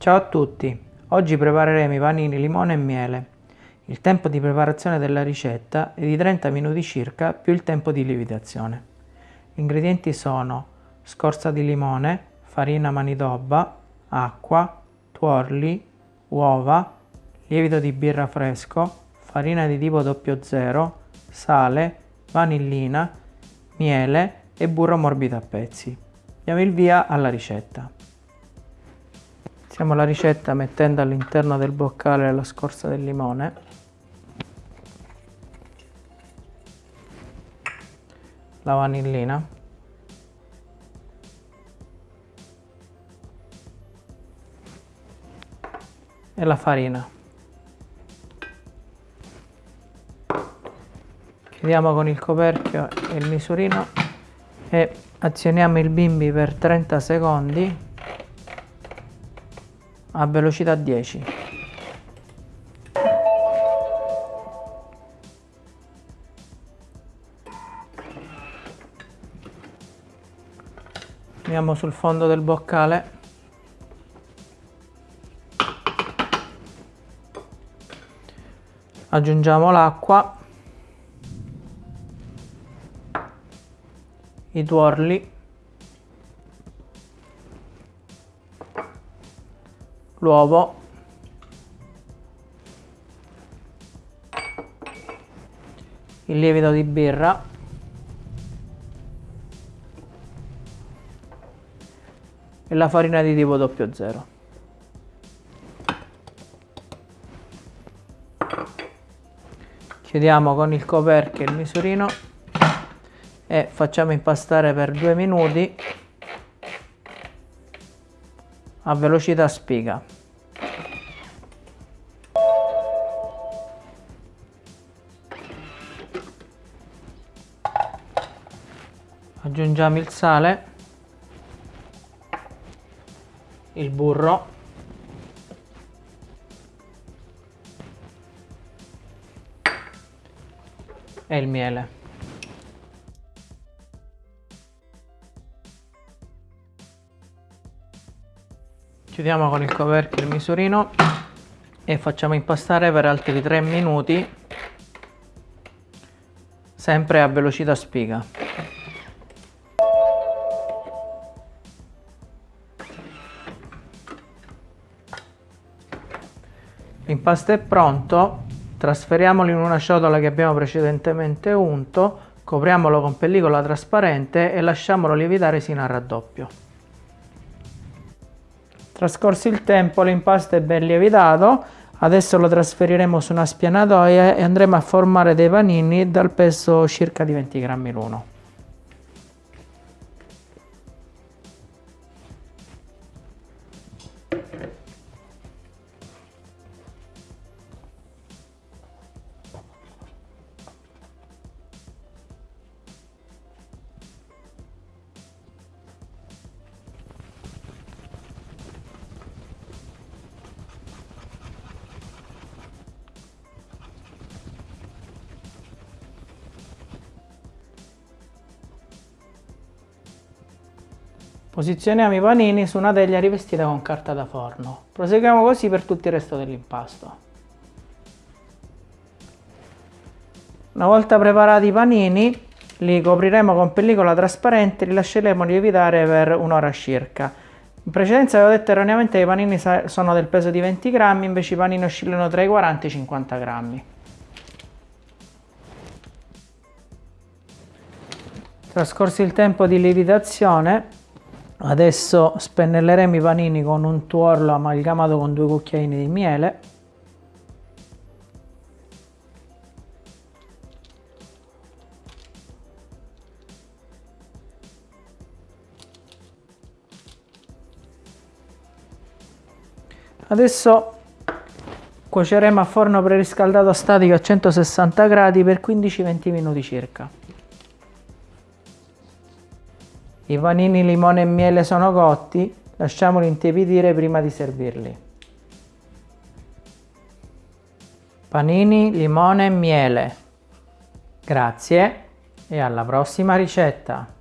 Ciao a tutti! Oggi prepareremo i panini limone e miele. Il tempo di preparazione della ricetta è di 30 minuti circa più il tempo di lievitazione. Gli ingredienti sono scorza di limone, farina manidobba, acqua, tuorli, uova, lievito di birra fresco, farina di tipo 00, sale, vanillina, miele e burro morbido a pezzi. Diamo il via alla ricetta. Iniziamo la ricetta mettendo all'interno del boccale la scorza del limone. La vanillina. E la farina. Chiudiamo con il coperchio e il misurino e azioniamo il bimbi per 30 secondi a velocità 10 andiamo sul fondo del boccale. Aggiungiamo l'acqua. I tuorli l'uovo. Il lievito di birra. E la farina di tipo 00 chiudiamo con il coperchio il misurino e facciamo impastare per due minuti a velocità spiga. Aggiungiamo il sale, il burro, e il miele. Chiudiamo con il coperchio il misurino e facciamo impastare per altri 3 minuti sempre a velocità spiga. L'impasto è pronto trasferiamolo in una ciotola che abbiamo precedentemente unto copriamolo con pellicola trasparente e lasciamolo lievitare sino al raddoppio Trascorso il tempo l'impasto è ben lievitato, adesso lo trasferiremo su una spianatoia e andremo a formare dei panini dal peso circa di 20 grammi l'uno. Posizioniamo i panini su una teglia rivestita con carta da forno. Proseguiamo così per tutto il resto dell'impasto. Una volta preparati i panini, li copriremo con pellicola trasparente e li lasceremo lievitare per un'ora circa. In precedenza avevo detto erroneamente che i panini sono del peso di 20 grammi, invece i panini oscillano tra i 40 e i 50 grammi. Trascorso il tempo di lievitazione, Adesso spennelleremo i panini con un tuorlo amalgamato con due cucchiaini di miele. Adesso cuoceremo a forno preriscaldato statico a 160 gradi per 15-20 minuti circa. I panini limone e miele sono cotti, lasciamoli intiepidire prima di servirli. Panini, limone e miele. Grazie e alla prossima ricetta!